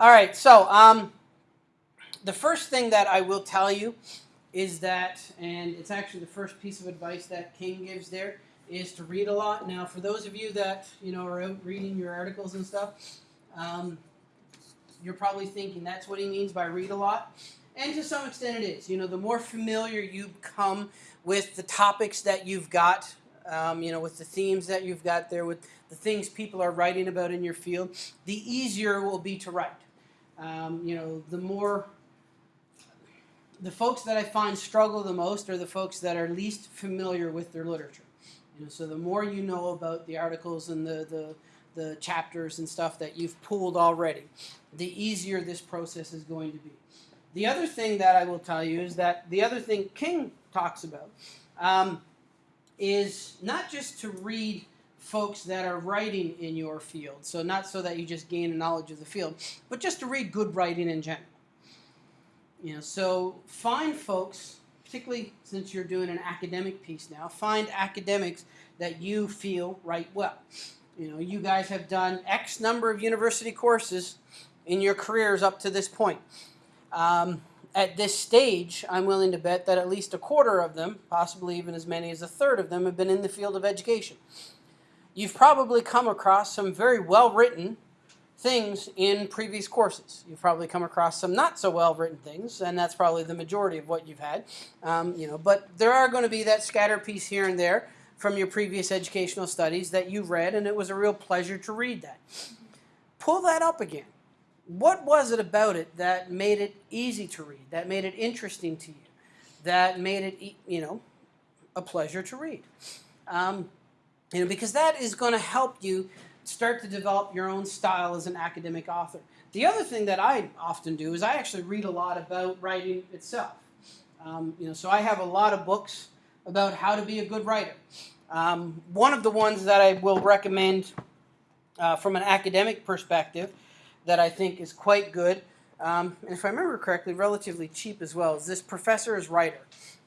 All right, so um, the first thing that I will tell you is that, and it's actually the first piece of advice that King gives there, is to read a lot. Now, for those of you that you know are out reading your articles and stuff, um, you're probably thinking that's what he means by read a lot, and to some extent it is. You know, the more familiar you become with the topics that you've got, um, you know, with the themes that you've got there, with the things people are writing about in your field, the easier it will be to write. Um, you know, the more the folks that I find struggle the most are the folks that are least familiar with their literature. You know, so the more you know about the articles and the, the, the chapters and stuff that you've pulled already, the easier this process is going to be. The other thing that I will tell you is that the other thing King talks about um, is not just to read folks that are writing in your field, so not so that you just gain a knowledge of the field, but just to read good writing in general. You know, so find folks, particularly since you're doing an academic piece now, find academics that you feel write well. You know, you guys have done X number of university courses in your careers up to this point. Um, at this stage, I'm willing to bet that at least a quarter of them, possibly even as many as a third of them, have been in the field of education. You've probably come across some very well written things in previous courses. You've probably come across some not so well written things, and that's probably the majority of what you've had. Um, you know, but there are going to be that scatter piece here and there from your previous educational studies that you read, and it was a real pleasure to read that. Pull that up again. What was it about it that made it easy to read, that made it interesting to you, that made it, you know, a pleasure to read? Um, you know, because that is going to help you start to develop your own style as an academic author. The other thing that I often do is I actually read a lot about writing itself. Um, you know, so I have a lot of books about how to be a good writer. Um, one of the ones that I will recommend uh, from an academic perspective that I think is quite good, um, and if I remember correctly, relatively cheap as well, is this Professor is Writer.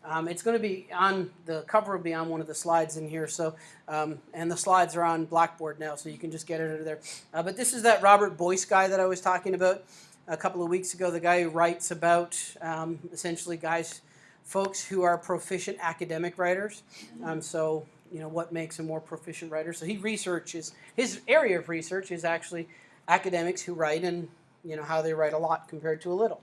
Um, it's going to be on, the cover will be on one of the slides in here, so, um, and the slides are on Blackboard now, so you can just get it over there. Uh, but this is that Robert Boice guy that I was talking about a couple of weeks ago, the guy who writes about um, essentially guys, folks who are proficient academic writers. Um, so, you know, what makes a more proficient writer. So he researches, his area of research is actually academics who write and, you know, how they write a lot compared to a little.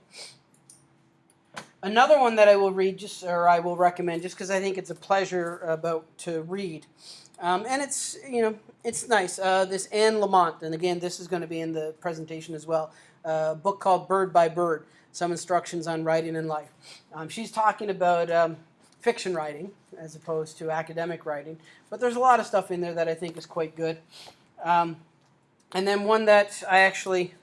Another one that I will read, just or I will recommend, just because I think it's a pleasure about to read, um, and it's you know it's nice. Uh, this Anne Lamott, and again, this is going to be in the presentation as well. Uh, a book called Bird by Bird: Some Instructions on Writing in Life. Um, she's talking about um, fiction writing as opposed to academic writing, but there's a lot of stuff in there that I think is quite good. Um, and then one that I actually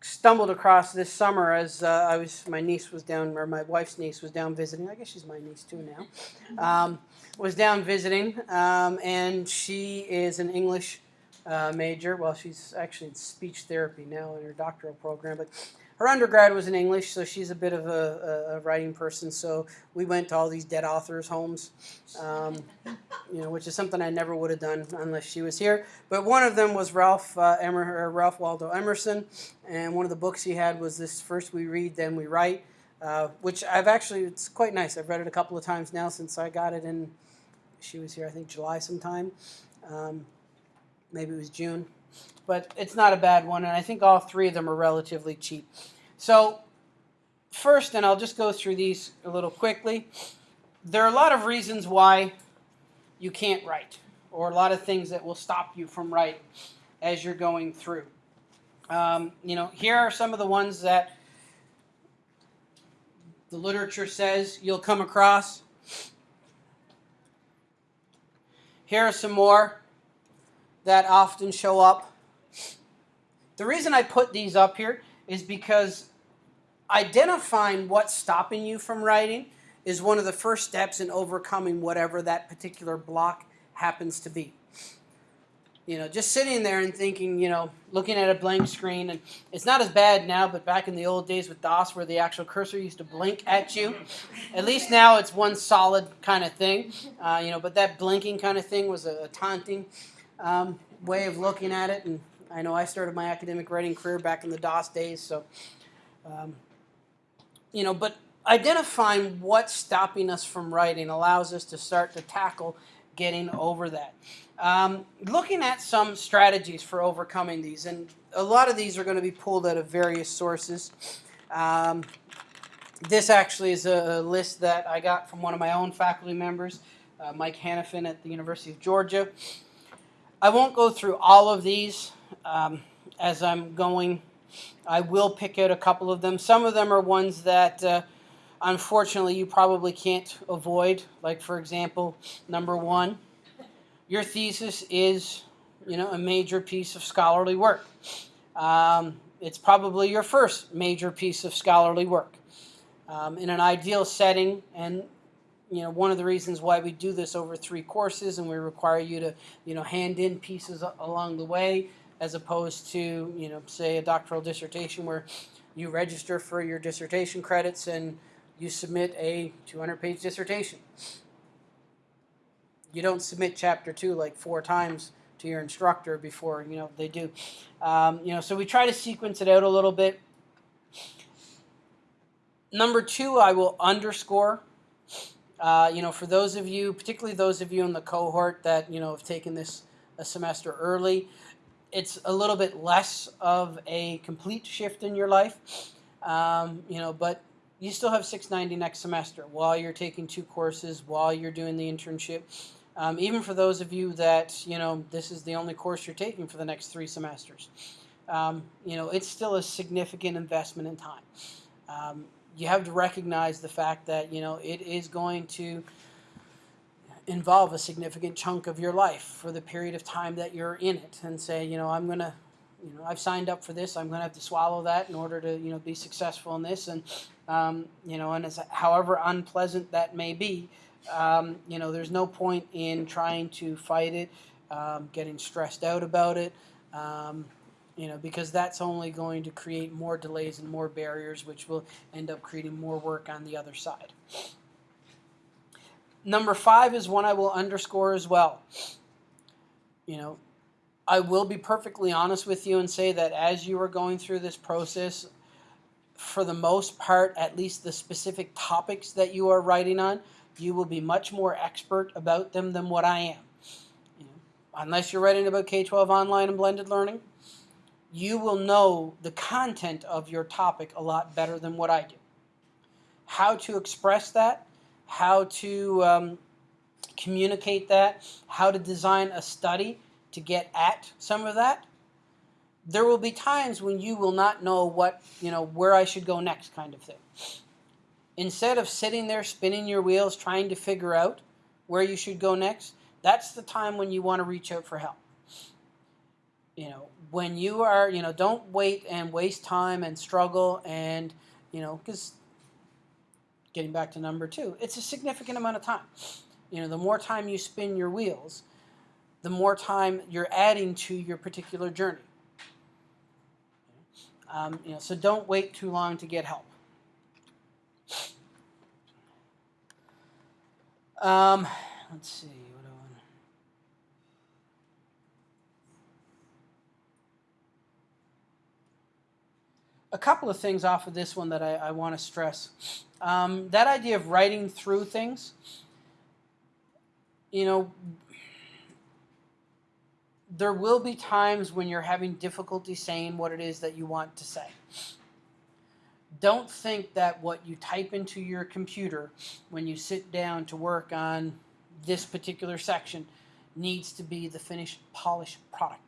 stumbled across this summer as uh, I was, my niece was down, or my wife's niece was down visiting. I guess she's my niece too now. Um, was down visiting, um, and she is an English uh, major. Well, she's actually in speech therapy now in her doctoral program, but her undergrad was in English, so she's a bit of a, a writing person. So we went to all these dead authors' homes, um, you know, which is something I never would have done unless she was here. But one of them was Ralph uh, Emer, Ralph Waldo Emerson, and one of the books he had was this: First we read, then we write, uh, which I've actually it's quite nice. I've read it a couple of times now since I got it in. She was here, I think, July sometime. Um, maybe it was June but it's not a bad one, and I think all three of them are relatively cheap. So first, and I'll just go through these a little quickly, there are a lot of reasons why you can't write, or a lot of things that will stop you from writing as you're going through. Um, you know, here are some of the ones that the literature says you'll come across. Here are some more that often show up. The reason I put these up here is because identifying what's stopping you from writing is one of the first steps in overcoming whatever that particular block happens to be. You know, just sitting there and thinking, you know, looking at a blank screen, and it's not as bad now, but back in the old days with DOS where the actual cursor used to blink at you, at least now it's one solid kind of thing, uh, you know, but that blinking kind of thing was a, taunting um, way of looking at it, and I know I started my academic writing career back in the DOS days, so um, you know, but identifying what's stopping us from writing allows us to start to tackle getting over that. Um, looking at some strategies for overcoming these, and a lot of these are going to be pulled out of various sources. Um, this actually is a list that I got from one of my own faculty members, uh, Mike Hannafin at the University of Georgia. I won't go through all of these um, as I'm going. I will pick out a couple of them. Some of them are ones that uh, unfortunately you probably can't avoid. Like for example, number one, your thesis is you know a major piece of scholarly work. Um, it's probably your first major piece of scholarly work. Um, in an ideal setting, and you know one of the reasons why we do this over three courses, and we require you to you know hand in pieces along the way, as opposed to you know say a doctoral dissertation where you register for your dissertation credits and you submit a 200 page dissertation. You don't submit chapter two like four times to your instructor before you know they do. Um, you know, so we try to sequence it out a little bit. Number two, I will underscore. Uh, you know, for those of you, particularly those of you in the cohort that you know have taken this a semester early, it's a little bit less of a complete shift in your life. Um, you know, but you still have 690 next semester while you're taking two courses, while you're doing the internship. Um, even for those of you that, you know, this is the only course you're taking for the next three semesters. Um, you know, it's still a significant investment in time. You have to recognize the fact that, you know, it is going to involve a significant chunk of your life for the period of time that you're in it and say, you know, I'm going to, you know, I've signed up for this. I'm going to have to swallow that in order to, you know, be successful in this. And, um, you know, and as, however unpleasant that may be, um, you know, there's no point in trying to fight it, um, getting stressed out about it, um, you know, because that's only going to create more delays and more barriers, which will end up creating more work on the other side. Number five is one I will underscore as well. You know, I will be perfectly honest with you and say that as you are going through this process, for the most part, at least the specific topics that you are writing on, you will be much more expert about them than what I am. You know, unless you're writing about K-12 online and blended learning, you will know the content of your topic a lot better than what I do. How to express that, how to um, communicate that, how to design a study to get at some of that. There will be times when you will not know what, you know, where I should go next kind of thing. Instead of sitting there spinning your wheels trying to figure out where you should go next, that's the time when you want to reach out for help. You know, when you are, you know, don't wait and waste time and struggle and, you know, because getting back to number two, it's a significant amount of time. You know, the more time you spin your wheels, the more time you're adding to your particular journey. Um, you know, so don't wait too long to get help. Um, let's see. What do I want? A couple of things off of this one that I, I want to stress. Um, that idea of writing through things, you know, there will be times when you're having difficulty saying what it is that you want to say don't think that what you type into your computer when you sit down to work on this particular section needs to be the finished polished product.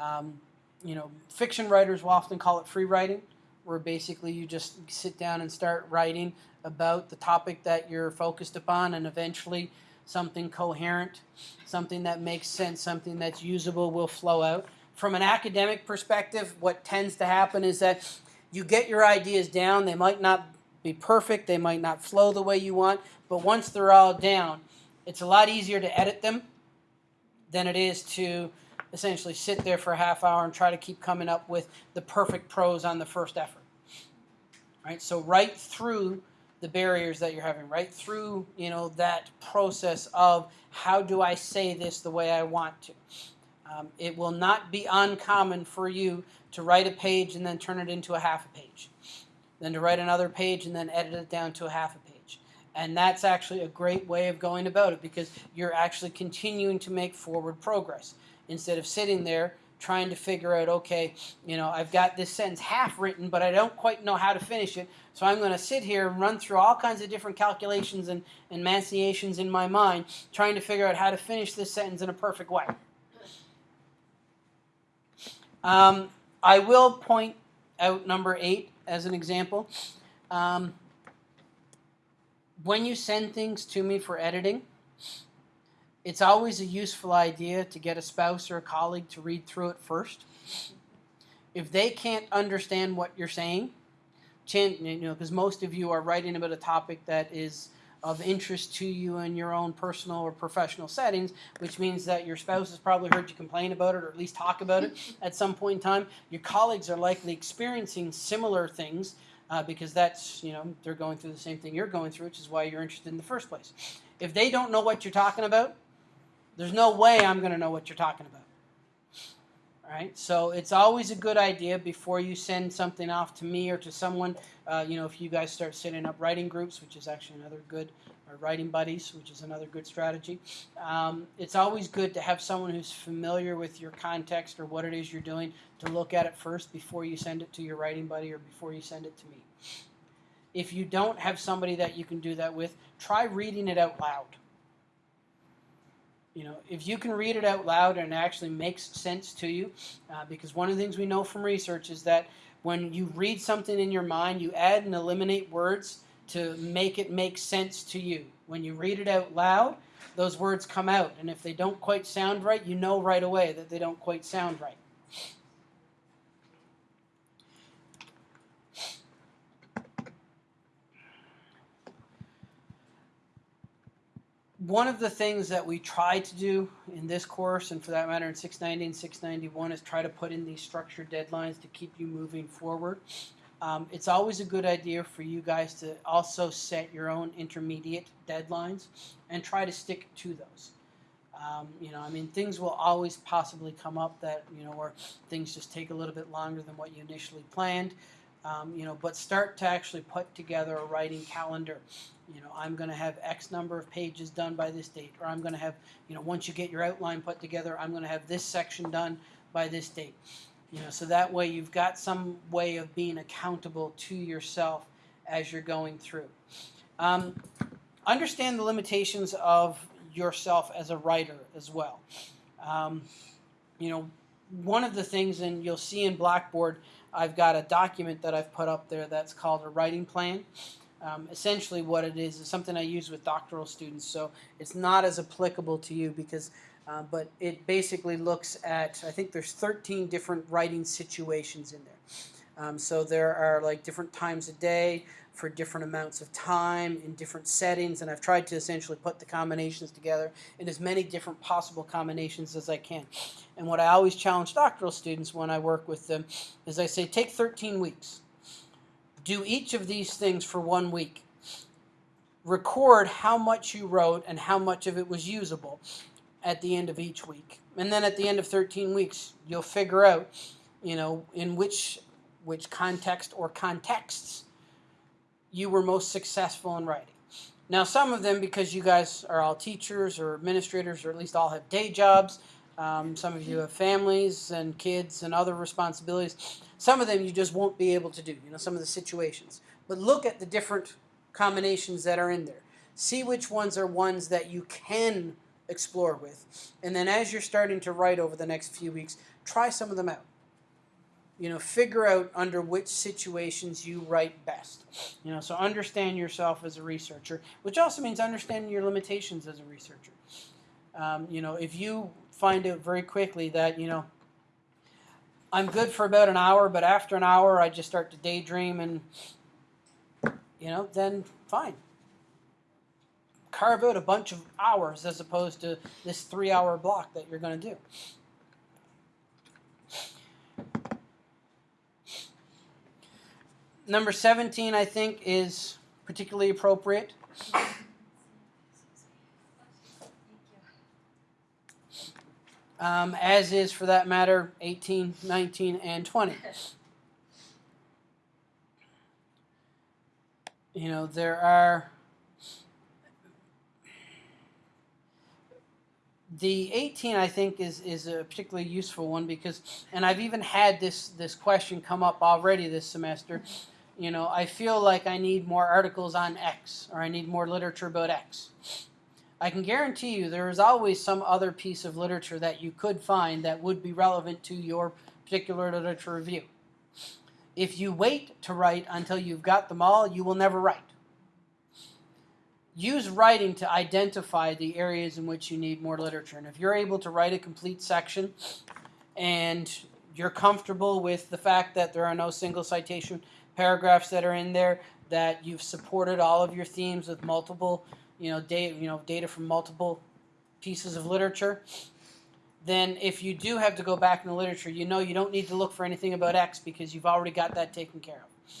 Um, you know, fiction writers will often call it free writing, where basically you just sit down and start writing about the topic that you're focused upon and eventually something coherent, something that makes sense, something that's usable will flow out. From an academic perspective, what tends to happen is that you get your ideas down. They might not be perfect. They might not flow the way you want. But once they're all down, it's a lot easier to edit them than it is to essentially sit there for a half hour and try to keep coming up with the perfect prose on the first effort. Right? So write through the barriers that you're having, write through, you know, that process of how do I say this the way I want to. Um, it will not be uncommon for you to write a page and then turn it into a half a page, then to write another page and then edit it down to a half a page. And that's actually a great way of going about it because you're actually continuing to make forward progress instead of sitting there trying to figure out, okay, you know, I've got this sentence half written, but I don't quite know how to finish it. So I'm going to sit here and run through all kinds of different calculations and, and manciations in my mind, trying to figure out how to finish this sentence in a perfect way. Um, I will point out number eight as an example. Um, when you send things to me for editing, it's always a useful idea to get a spouse or a colleague to read through it first. If they can't understand what you're saying, you know, because most of you are writing about a topic that is of interest to you in your own personal or professional settings, which means that your spouse has probably heard you complain about it or at least talk about it at some point in time. Your colleagues are likely experiencing similar things uh, because that's, you know, they're going through the same thing you're going through, which is why you're interested in the first place. If they don't know what you're talking about, there's no way I'm going to know what you're talking about. All right, so it's always a good idea before you send something off to me or to someone. Uh, you know, if you guys start setting up writing groups, which is actually another good, or writing buddies, which is another good strategy. Um, it's always good to have someone who's familiar with your context or what it is you're doing to look at it first before you send it to your writing buddy or before you send it to me. If you don't have somebody that you can do that with, try reading it out loud you know, if you can read it out loud and it actually makes sense to you, uh, because one of the things we know from research is that when you read something in your mind, you add and eliminate words to make it make sense to you. When you read it out loud, those words come out, and if they don't quite sound right, you know right away that they don't quite sound right. One of the things that we try to do in this course, and for that matter in 690 and 691, is try to put in these structured deadlines to keep you moving forward. Um, it's always a good idea for you guys to also set your own intermediate deadlines and try to stick to those. Um, you know, I mean, things will always possibly come up that, you know, where things just take a little bit longer than what you initially planned. Um, you know, but start to actually put together a writing calendar you know, I'm going to have X number of pages done by this date, or I'm going to have, you know, once you get your outline put together, I'm going to have this section done by this date. You know, so that way you've got some way of being accountable to yourself as you're going through. Um, understand the limitations of yourself as a writer as well. Um, you know, one of the things, and you'll see in Blackboard, I've got a document that I've put up there that's called a writing plan. Um, essentially what it is is something I use with doctoral students, so it's not as applicable to you because, uh, but it basically looks at, I think there's 13 different writing situations in there. Um, so there are like different times a day for different amounts of time in different settings, and I've tried to essentially put the combinations together in as many different possible combinations as I can. And what I always challenge doctoral students when I work with them is I say, take 13 weeks do each of these things for one week. Record how much you wrote and how much of it was usable at the end of each week. And then at the end of 13 weeks, you'll figure out, you know, in which which context or contexts you were most successful in writing. Now, some of them, because you guys are all teachers or administrators, or at least all have day jobs, um, some of you have families and kids and other responsibilities. Some of them you just won't be able to do, you know, some of the situations. But look at the different combinations that are in there. See which ones are ones that you can explore with. And then as you're starting to write over the next few weeks, try some of them out. You know, figure out under which situations you write best. You know, so understand yourself as a researcher, which also means understanding your limitations as a researcher. Um, you know, if you find out very quickly that, you know, I'm good for about an hour, but after an hour I just start to daydream and, you know, then fine. Carve out a bunch of hours as opposed to this three hour block that you're going to do. Number 17, I think, is particularly appropriate. um, as is for that matter 18, 19, and 20. You know, there are the 18 I think is is a particularly useful one because and I've even had this this question come up already this semester. You know, I feel like I need more articles on X or I need more literature about X. I can guarantee you there is always some other piece of literature that you could find that would be relevant to your particular literature review. If you wait to write until you've got them all, you will never write. Use writing to identify the areas in which you need more literature. And if you're able to write a complete section and you're comfortable with the fact that there are no single citation paragraphs that are in there, that you've supported all of your themes with multiple, you know, data, you know, data from multiple pieces of literature, then if you do have to go back in the literature, you know you don't need to look for anything about X because you've already got that taken care of.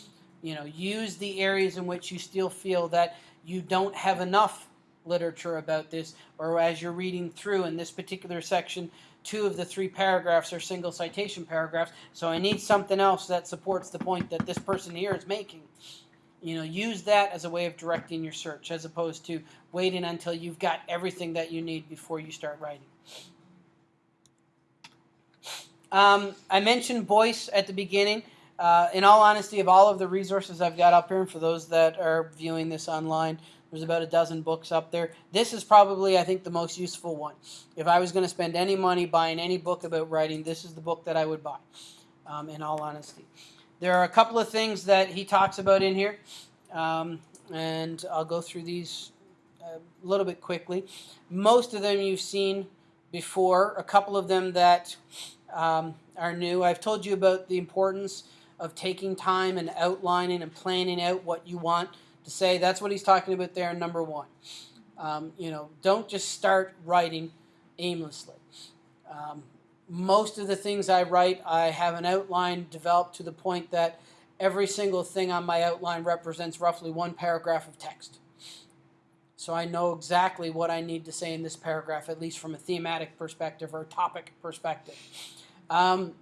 You know, use the areas in which you still feel that you don't have enough literature about this, or as you're reading through in this particular section, two of the three paragraphs are single citation paragraphs, so I need something else that supports the point that this person here is making. You know, use that as a way of directing your search as opposed to waiting until you've got everything that you need before you start writing. Um, I mentioned Boice at the beginning. Uh, in all honesty, of all of the resources I've got up here, and for those that are viewing this online, there's about a dozen books up there. This is probably, I think, the most useful one. If I was going to spend any money buying any book about writing, this is the book that I would buy, um, in all honesty. There are a couple of things that he talks about in here, um, and I'll go through these a little bit quickly. Most of them you've seen before, a couple of them that um, are new. I've told you about the importance of taking time and outlining and planning out what you want to say. That's what he's talking about there in number one. Um, you know, don't just start writing aimlessly. Um, most of the things I write, I have an outline developed to the point that every single thing on my outline represents roughly one paragraph of text. So I know exactly what I need to say in this paragraph, at least from a thematic perspective or topic perspective. Um,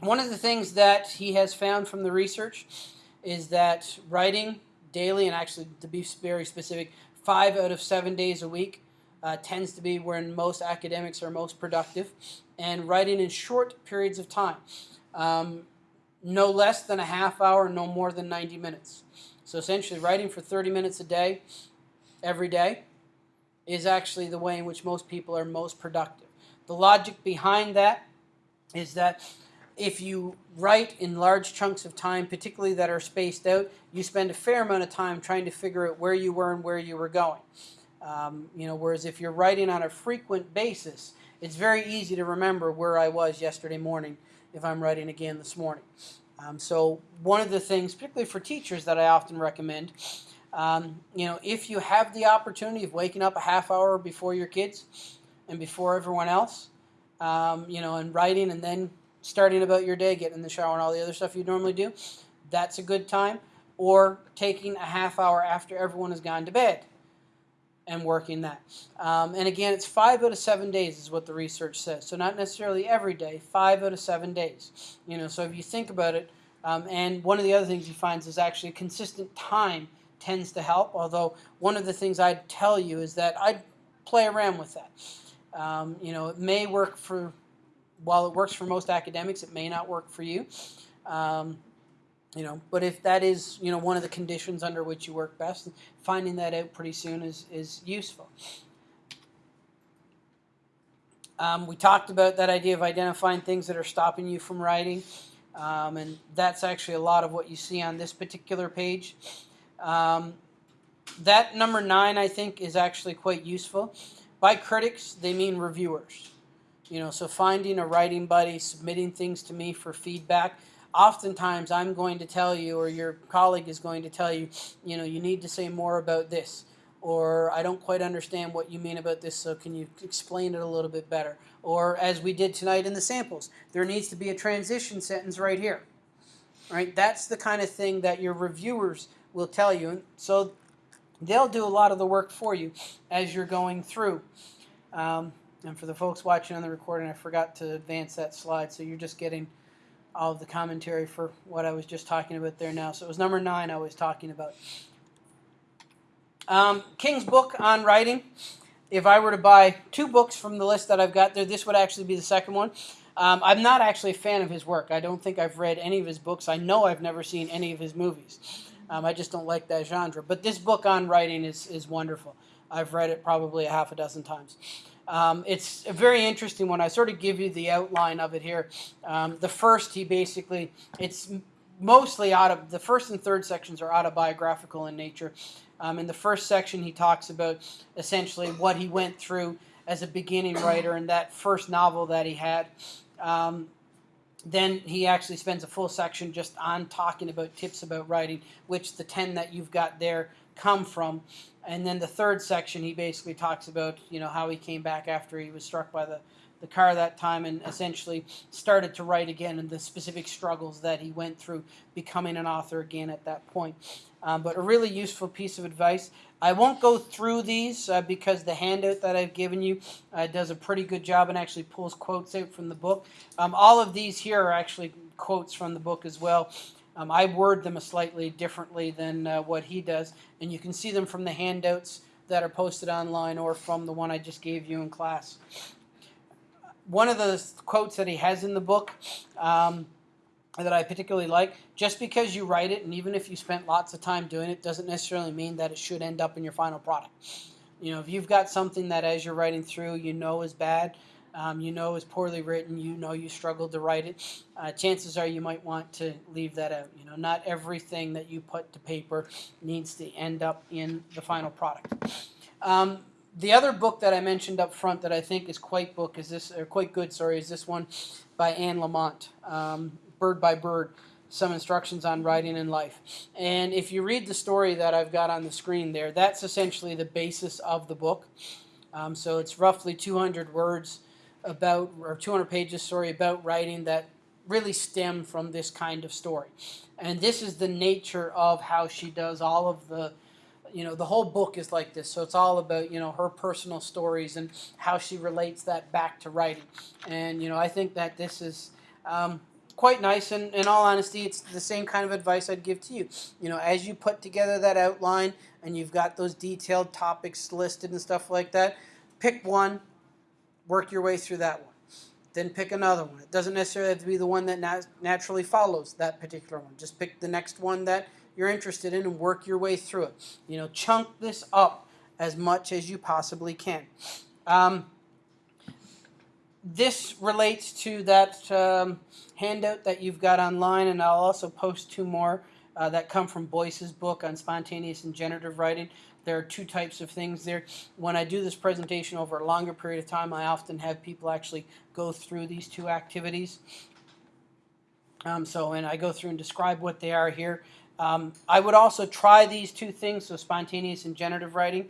one of the things that he has found from the research is that writing daily, and actually to be very specific, five out of seven days a week uh, tends to be when most academics are most productive, and writing in short periods of time. Um, no less than a half hour, no more than 90 minutes. So essentially writing for 30 minutes a day, every day, is actually the way in which most people are most productive. The logic behind that is that if you write in large chunks of time, particularly that are spaced out, you spend a fair amount of time trying to figure out where you were and where you were going. Um, you know, whereas if you're writing on a frequent basis, it's very easy to remember where I was yesterday morning if I'm writing again this morning. Um, so one of the things, particularly for teachers, that I often recommend, um, you know, if you have the opportunity of waking up a half hour before your kids and before everyone else, um, you know, and writing and then starting about your day, getting in the shower and all the other stuff you normally do, that's a good time. Or taking a half hour after everyone has gone to bed and working that. Um, and again, it's five out of seven days is what the research says. So not necessarily every day, five out of seven days. You know, so if you think about it, um, and one of the other things he finds is actually consistent time tends to help. Although one of the things I'd tell you is that I'd play around with that. Um, you know, it may work for while it works for most academics, it may not work for you. Um, you know, but if that is, you know, one of the conditions under which you work best, finding that out pretty soon is, is useful. Um, we talked about that idea of identifying things that are stopping you from writing, um, and that's actually a lot of what you see on this particular page. Um, that number nine, I think, is actually quite useful. By critics, they mean reviewers. You know, so finding a writing buddy, submitting things to me for feedback. Oftentimes, I'm going to tell you, or your colleague is going to tell you, you know, you need to say more about this, or I don't quite understand what you mean about this, so can you explain it a little bit better? Or as we did tonight in the samples, there needs to be a transition sentence right here. Right? That's the kind of thing that your reviewers will tell you. And so they'll do a lot of the work for you as you're going through. Um, And for the folks watching on the recording, I forgot to advance that slide, so you're just getting all of the commentary for what I was just talking about there now. So it was number nine I was talking about. Um, King's book on writing. If I were to buy two books from the list that I've got there, this would actually be the second one. Um, I'm not actually a fan of his work. I don't think I've read any of his books. I know I've never seen any of his movies. Um, I just don't like that genre. But this book on writing is, is wonderful. I've read it probably a half a dozen times. Um, it's a very interesting one. I sort of give you the outline of it here. Um, the first, he basically, it's mostly out of the first and third sections are autobiographical in nature. Um, in the first section, he talks about essentially what he went through as a beginning writer and that first novel that he had. Um, then he actually spends a full section just on talking about tips about writing, which the 10 that you've got there come from. And then the third section, he basically talks about, you know, how he came back after he was struck by the, the car that time and essentially started to write again and the specific struggles that he went through becoming an author again at that point. Um, but a really useful piece of advice. I won't go through these uh, because the handout that I've given you uh, does a pretty good job and actually pulls quotes out from the book. Um, all of these here are actually quotes from the book as well. Um, I word them a slightly differently than uh, what he does, and you can see them from the handouts that are posted online or from the one I just gave you in class. One of the quotes that he has in the book um, that I particularly like, just because you write it, and even if you spent lots of time doing it, doesn't necessarily mean that it should end up in your final product. You know, if you've got something that as you're writing through you know is bad, um, you know is poorly written, you know you struggled to write it, uh, chances are you might want to leave that out. You know, not everything that you put to paper needs to end up in the final product. Um, the other book that I mentioned up front that I think is quite book is this, or quite good, sorry, is this one by Anne Lamott, um, Bird by Bird, some instructions on writing in life. And if you read the story that I've got on the screen there, that's essentially the basis of the book. Um, so it's roughly 200 words about, or 200 pages, sorry, about writing that really stem from this kind of story. And this is the nature of how she does all of the, you know, the whole book is like this. So it's all about, you know, her personal stories and how she relates that back to writing. And, you know, I think that this is um, quite nice. And in all honesty, it's the same kind of advice I'd give to you. You know, as you put together that outline and you've got those detailed topics listed and stuff like that, pick one, work your way through that one. Then pick another one. It doesn't necessarily have to be the one that nat naturally follows that particular one. Just pick the next one that you're interested in and work your way through it. You know, chunk this up as much as you possibly can. Um, this relates to that um, handout that you've got online, and I'll also post two more uh, that come from Boice's book on spontaneous and generative writing. There are two types of things there. When I do this presentation over a longer period of time, I often have people actually go through these two activities. Um, so, and I go through and describe what they are here. Um, I would also try these two things, so spontaneous and generative writing,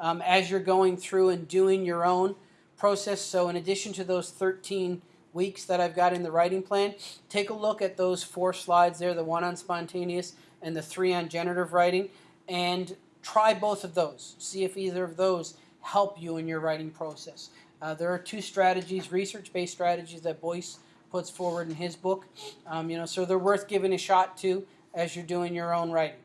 um, as you're going through and doing your own process. So in addition to those 13 weeks that I've got in the writing plan, take a look at those four slides there, the one on spontaneous and the three on generative writing, and try both of those. See if either of those help you in your writing process. Uh, there are two strategies, research-based strategies that Boice puts forward in his book. Um, you know, so they're worth giving a shot to as you're doing your own writing.